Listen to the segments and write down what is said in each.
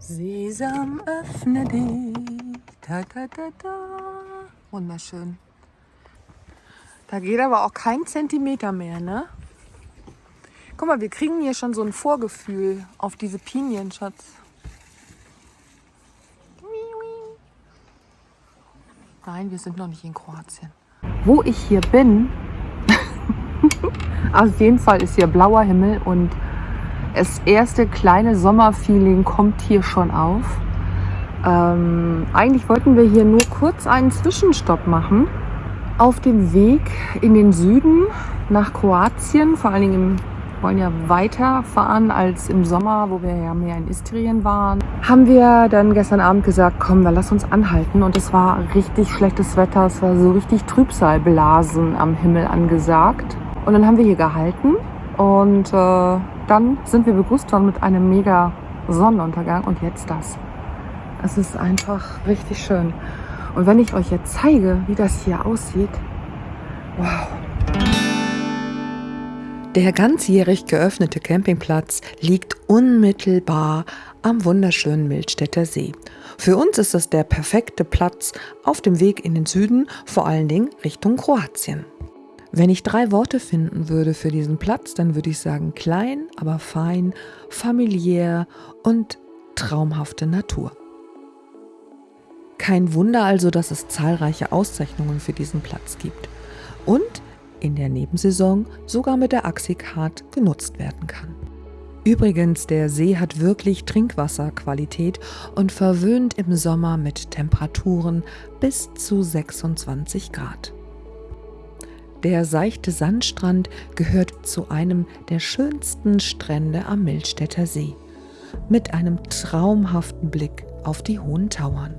Sesam, öffne dich. Da, da, da, da. Wunderschön. Da geht aber auch kein Zentimeter mehr, ne? Guck mal, wir kriegen hier schon so ein Vorgefühl auf diese Pinien, Schatz. Nein, wir sind noch nicht in Kroatien. Wo ich hier bin, auf jeden Fall ist hier blauer Himmel und das erste kleine Sommerfeeling kommt hier schon auf. Ähm, eigentlich wollten wir hier nur kurz einen Zwischenstopp machen. Auf dem Weg in den Süden nach Kroatien, vor allen Dingen im wollen ja weiterfahren als im Sommer, wo wir ja mehr in Istrien waren. Haben wir dann gestern Abend gesagt, komm, dann lass uns anhalten. Und es war richtig schlechtes Wetter, es war so richtig Trübsalblasen am Himmel angesagt. Und dann haben wir hier gehalten und äh, dann sind wir begrüßt worden mit einem mega Sonnenuntergang und jetzt das. Es ist einfach richtig schön. Und wenn ich euch jetzt zeige, wie das hier aussieht, wow. Der ganzjährig geöffnete Campingplatz liegt unmittelbar am wunderschönen Mildstädter See. Für uns ist es der perfekte Platz auf dem Weg in den Süden, vor allen Dingen Richtung Kroatien. Wenn ich drei Worte finden würde für diesen Platz, dann würde ich sagen klein, aber fein, familiär und traumhafte Natur. Kein Wunder also, dass es zahlreiche Auszeichnungen für diesen Platz gibt. Und in der Nebensaison sogar mit der Axicard genutzt werden kann. Übrigens, der See hat wirklich Trinkwasserqualität und verwöhnt im Sommer mit Temperaturen bis zu 26 Grad. Der seichte Sandstrand gehört zu einem der schönsten Strände am Mildstädter See, mit einem traumhaften Blick auf die hohen Tauern.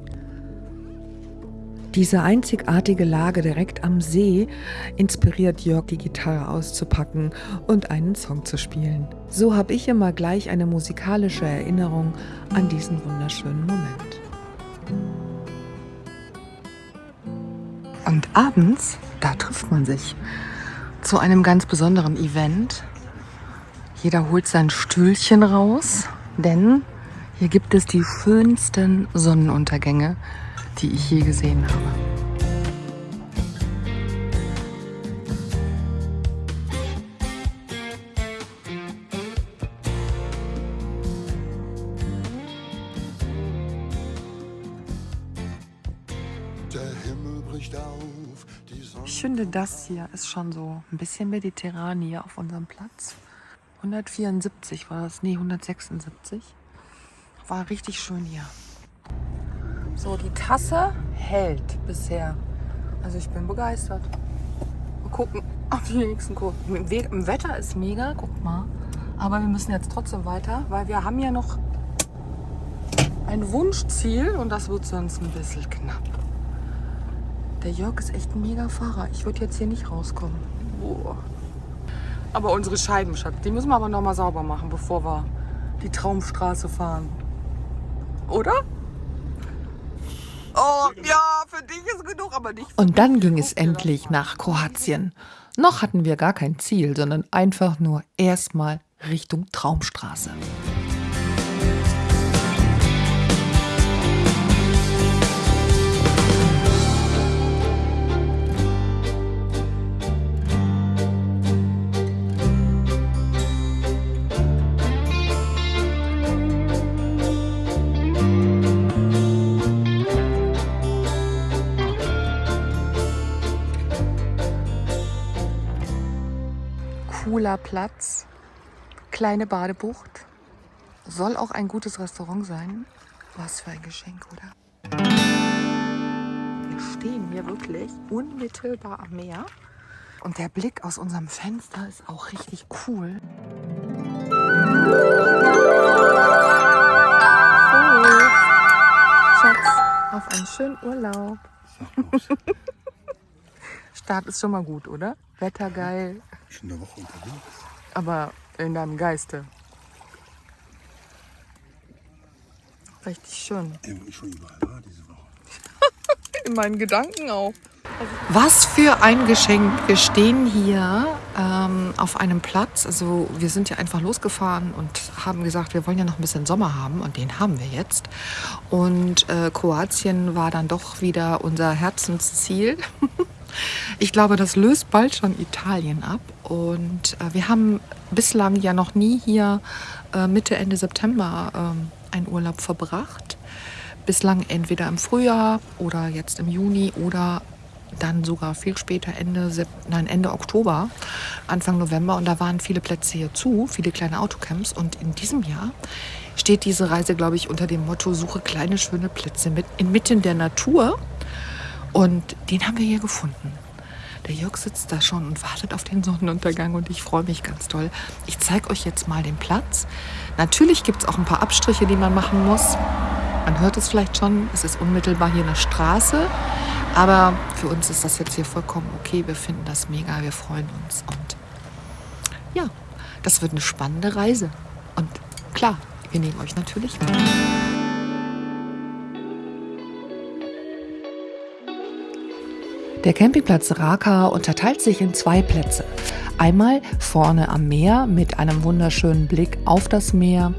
Diese einzigartige Lage direkt am See inspiriert Jörg, die Gitarre auszupacken und einen Song zu spielen. So habe ich immer gleich eine musikalische Erinnerung an diesen wunderschönen Moment. Und abends, da trifft man sich zu einem ganz besonderen Event. Jeder holt sein Stühlchen raus, denn hier gibt es die schönsten Sonnenuntergänge die ich je gesehen habe. Ich finde, das hier ist schon so ein bisschen mediterran hier auf unserem Platz. 174 war das, nee, 176. War richtig schön hier. So, die Tasse hält bisher. Also ich bin begeistert. Mal gucken, ob die nächsten gucken. Im Wetter ist mega, guck mal. Aber wir müssen jetzt trotzdem weiter, weil wir haben ja noch ein Wunschziel und das wird sonst ein bisschen knapp. Der Jörg ist echt ein mega Fahrer. Ich würde jetzt hier nicht rauskommen. Boah. Aber unsere Scheiben, Schatz, die müssen wir aber noch mal sauber machen, bevor wir die Traumstraße fahren. Oder? Oh, ja, für dich ist genug, aber nicht. Und dann ging es endlich nach Kroatien. Noch hatten wir gar kein Ziel, sondern einfach nur erstmal Richtung Traumstraße. Cooler Platz, kleine Badebucht. Soll auch ein gutes Restaurant sein. Was für ein Geschenk, oder? Wir stehen hier wirklich unmittelbar am Meer. Und der Blick aus unserem Fenster ist auch richtig cool. Schatz, auf einen schönen Urlaub. Start ist schon mal gut, oder? Wetter geil, Schon eine Woche unterwegs. aber in deinem Geiste. Richtig schön. Ich schon überall war diese Woche. in meinen Gedanken auch. Was für ein Geschenk. Wir stehen hier ähm, auf einem Platz. Also wir sind ja einfach losgefahren und haben gesagt, wir wollen ja noch ein bisschen Sommer haben und den haben wir jetzt. Und äh, Kroatien war dann doch wieder unser Herzensziel. ich glaube, das löst bald schon Italien ab. Und äh, wir haben bislang ja noch nie hier äh, Mitte, Ende September ähm, einen Urlaub verbracht. Bislang entweder im Frühjahr oder jetzt im Juni oder dann sogar viel später, Ende, nein, Ende Oktober, Anfang November. Und da waren viele Plätze hier zu, viele kleine Autocamps. Und in diesem Jahr steht diese Reise, glaube ich, unter dem Motto Suche kleine, schöne Plätze mit, inmitten der Natur. Und den haben wir hier gefunden. Der Jörg sitzt da schon und wartet auf den Sonnenuntergang und ich freue mich ganz toll. Ich zeige euch jetzt mal den Platz. Natürlich gibt es auch ein paar Abstriche, die man machen muss. Man hört es vielleicht schon, es ist unmittelbar hier eine Straße. Aber für uns ist das jetzt hier vollkommen okay. Wir finden das mega, wir freuen uns. Und ja, das wird eine spannende Reise. Und klar, wir nehmen euch natürlich mit. Der Campingplatz Raka unterteilt sich in zwei Plätze. Einmal vorne am Meer mit einem wunderschönen Blick auf das Meer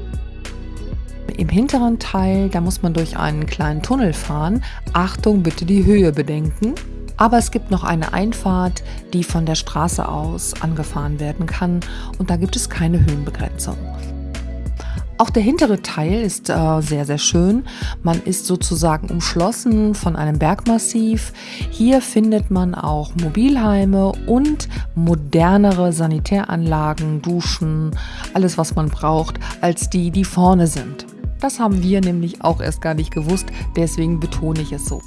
im hinteren Teil, da muss man durch einen kleinen Tunnel fahren. Achtung, bitte die Höhe bedenken. Aber es gibt noch eine Einfahrt, die von der Straße aus angefahren werden kann und da gibt es keine Höhenbegrenzung. Auch der hintere Teil ist äh, sehr, sehr schön. Man ist sozusagen umschlossen von einem Bergmassiv. Hier findet man auch Mobilheime und modernere Sanitäranlagen, Duschen, alles, was man braucht, als die, die vorne sind. Das haben wir nämlich auch erst gar nicht gewusst, deswegen betone ich es so.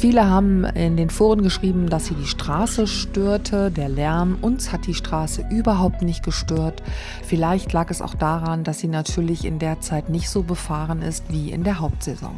Viele haben in den Foren geschrieben, dass sie die Straße störte, der Lärm. Uns hat die Straße überhaupt nicht gestört. Vielleicht lag es auch daran, dass sie natürlich in der Zeit nicht so befahren ist wie in der Hauptsaison.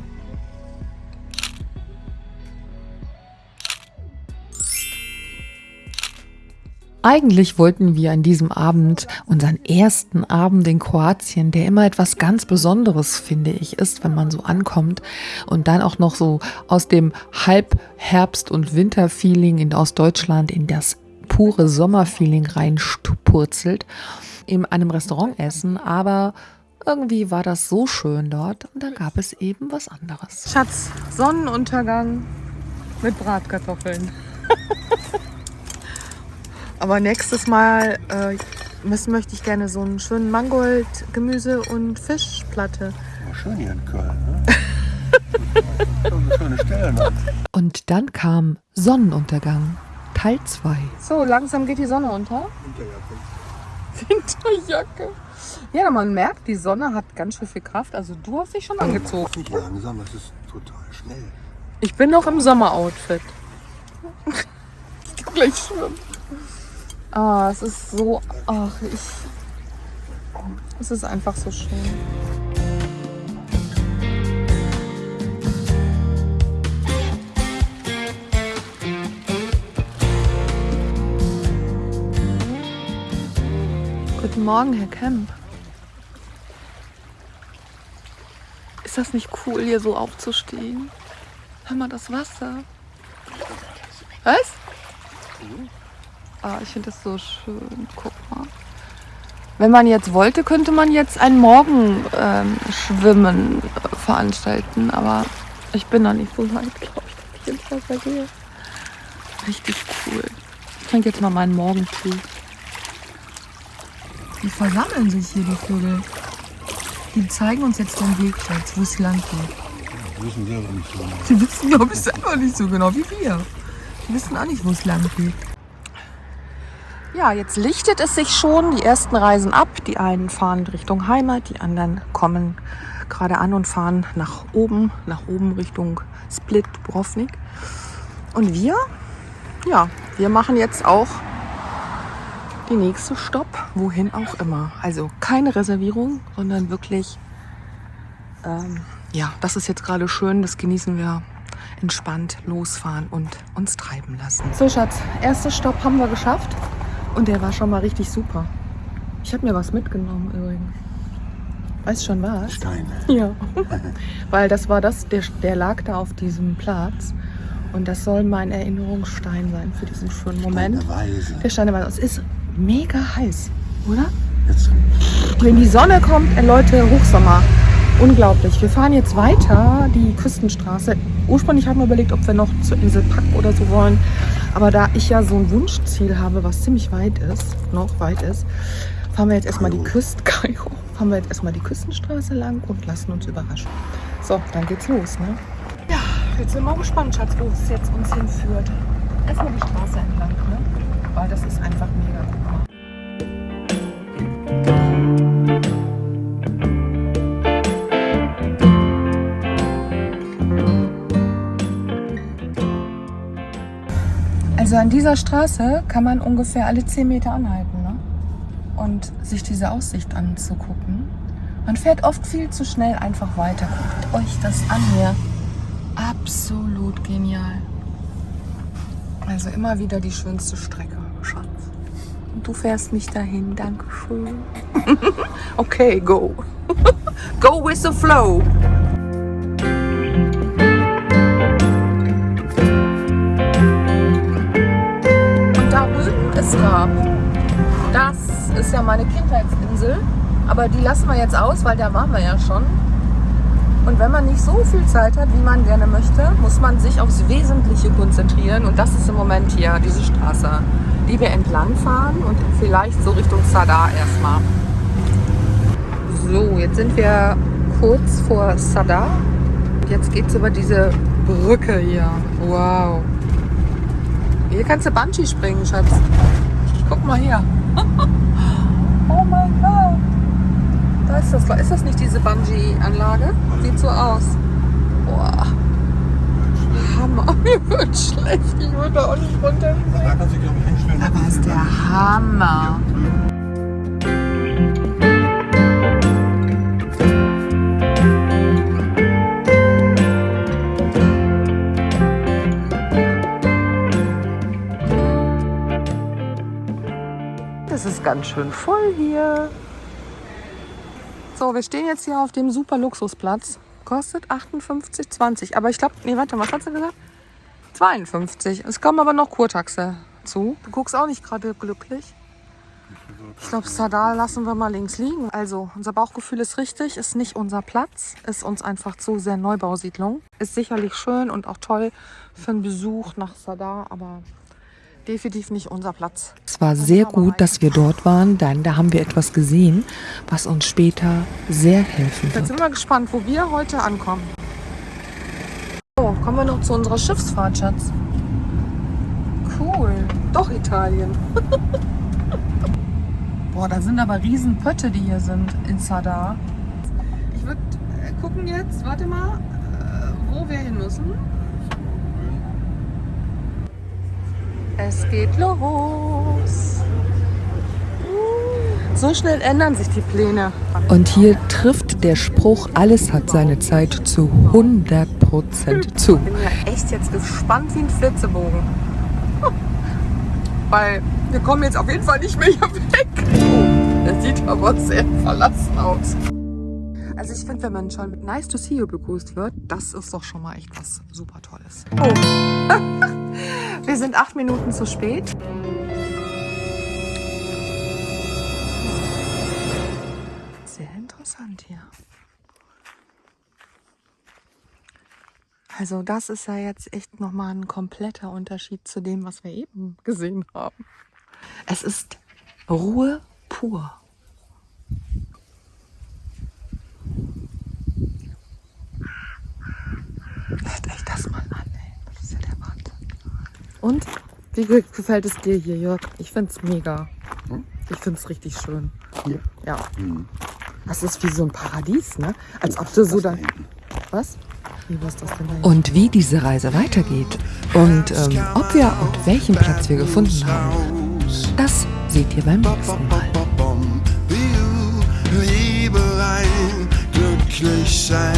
Eigentlich wollten wir an diesem Abend, unseren ersten Abend in Kroatien, der immer etwas ganz Besonderes, finde ich, ist, wenn man so ankommt und dann auch noch so aus dem Halbherbst- und Winterfeeling in Ostdeutschland in das pure Sommerfeeling reinpurzelt, in einem Restaurant essen, aber irgendwie war das so schön dort und dann gab es eben was anderes. Schatz, Sonnenuntergang mit Bratkartoffeln. Aber nächstes Mal äh, müssen, möchte ich gerne so einen schönen Mangold, Gemüse und Fischplatte. Ja, schön hier in Köln, ne? schöne Stellen. Und dann kam Sonnenuntergang, Teil 2. So, langsam geht die Sonne unter. Winterjacke. Winterjacke. Ja, man merkt, die Sonne hat ganz schön viel Kraft. Also du hast dich schon angezogen. Nicht langsam, das ist total schnell. Ich bin noch im Sommeroutfit. ich geh gleich schwimmen. Ah, es ist so. Ach, ich. Es ist einfach so schön. Guten Morgen, Herr Kemp. Ist das nicht cool, hier so aufzustehen? Hör mal das Wasser. Was? Ah, ich finde das so schön. Guck mal. Wenn man jetzt wollte, könnte man jetzt ein Morgenschwimmen ähm, veranstalten. Aber ich bin noch nicht so weit, glaube ich, dass ich ins Wasser gehe. Richtig cool. Ich trinke jetzt mal meinen Morgentee. Die versammeln sich hier, die Vögel. Die zeigen uns jetzt den Weg jetzt, wo es lang geht. Die wissen selber nicht so genau. Die wissen, glaube ich, selber nicht so genau wie wir. Die wissen auch nicht, wo es lang geht. Ja, jetzt lichtet es sich schon. Die ersten reisen ab. Die einen fahren Richtung Heimat, die anderen kommen gerade an und fahren nach oben, nach oben Richtung Split, Dubrovnik. Und wir, ja, wir machen jetzt auch die nächste Stopp, wohin auch immer. Also keine Reservierung, sondern wirklich, ähm, ja, das ist jetzt gerade schön, das genießen wir entspannt losfahren und uns treiben lassen. So Schatz, erster Stopp haben wir geschafft. Und der war schon mal richtig super. Ich habe mir was mitgenommen übrigens. Weißt schon was? Steine. Ja. Weil das war das, der, der lag da auf diesem Platz. Und das soll mein Erinnerungsstein sein für diesen schönen Moment. Weise. Der Stein der Weise. Es ist mega heiß, oder? Jetzt Wenn die Sonne kommt, äh, Leute, Hochsommer. Unglaublich. Wir fahren jetzt weiter die Küstenstraße. Ursprünglich haben wir überlegt, ob wir noch zur Insel Pack oder so wollen. Aber da ich ja so ein Wunschziel habe, was ziemlich weit ist, noch weit ist, fahren wir jetzt erstmal die. Küste, Kairo, fahren wir jetzt erstmal die Küstenstraße lang und lassen uns überraschen. So, dann geht's los, ne? Ja, jetzt sind wir mal gespannt, Schatz, wo es jetzt uns hinführt. Erstmal die Straße entlang, ne? Weil das ist einfach mega. Guck Also an dieser Straße kann man ungefähr alle 10 Meter anhalten ne? und sich diese Aussicht anzugucken. Man fährt oft viel zu schnell einfach weiter. Guckt euch das an hier. Absolut genial. Also immer wieder die schönste Strecke, Schatz. Und du fährst mich dahin, Dankeschön. okay, go. go with the flow. Ist Raab. Das ist ja meine Kindheitsinsel. Aber die lassen wir jetzt aus, weil da waren wir ja schon. Und wenn man nicht so viel Zeit hat, wie man gerne möchte, muss man sich aufs Wesentliche konzentrieren. Und das ist im Moment hier diese Straße, die wir entlang fahren und vielleicht so Richtung Sadar erstmal. So, jetzt sind wir kurz vor Sadar. Jetzt geht es über diese Brücke hier. Wow. Hier kannst du Bungee springen, Schatz. Guck mal hier. oh mein Gott. Da ist das. Ist das nicht diese Bungee-Anlage? Sieht so aus. Boah. Hammer. Mir wird schlecht. Ich würde da auch nicht runter. Da kannst du, glaube ich, hinstellen. Aber ist der Hammer. Ganz schön voll hier. So, wir stehen jetzt hier auf dem super Luxusplatz. Kostet 58,20. Aber ich glaube, nee, warte, was hat sie gesagt? 52. Es kommen aber noch Kurtaxe zu. Du guckst auch nicht gerade glücklich. Ich glaube, Sadar lassen wir mal links liegen. Also, unser Bauchgefühl ist richtig, ist nicht unser Platz, ist uns einfach zu sehr Neubausiedlung. Ist sicherlich schön und auch toll für einen Besuch nach Sadar, aber definitiv nicht unser Platz. Es war sehr gut, dass wir dort waren, denn da haben wir etwas gesehen, was uns später sehr helfen Jetzt wird. sind wir gespannt, wo wir heute ankommen. So, kommen wir noch zu unserer Schiffsfahrt, Schatz. Cool. Doch Italien. Boah, da sind aber riesen Pötte, die hier sind in Sadar. Ich würde gucken jetzt, warte mal, äh, wo wir hin müssen. Es geht los. So schnell ändern sich die Pläne. Und hier trifft der Spruch, alles hat seine Zeit zu 100% zu. bin ja echt jetzt gespannt wie ein Flitzebogen. Weil wir kommen jetzt auf jeden Fall nicht mehr hier weg. Oh, der sieht aber sehr verlassen aus. Also ich finde, wenn man schon mit Nice to see you begrüßt wird, das ist doch schon mal echt was super Tolles. Oh. wir sind acht Minuten zu spät. Sehr interessant hier. Also das ist ja jetzt echt nochmal ein kompletter Unterschied zu dem, was wir eben gesehen haben. Es ist Ruhe pur. Hört euch das mal an, ey. Das ist ja der Wahnsinn. Und wie ge- gefällt es dir hier, Jörg? Ich finde es mega. Ich finde es richtig schön. Hier. Ja. Mhm. Das ist wie so ein Paradies, ne? Als ob du so da. Was? Wie was das denn da? Und wie diese Reise weitergeht und ähm, ob wir und welchen Platz wir gefunden haben, das seht ihr beim nächsten Mal. Wie du, Liebelein, glücklich sein.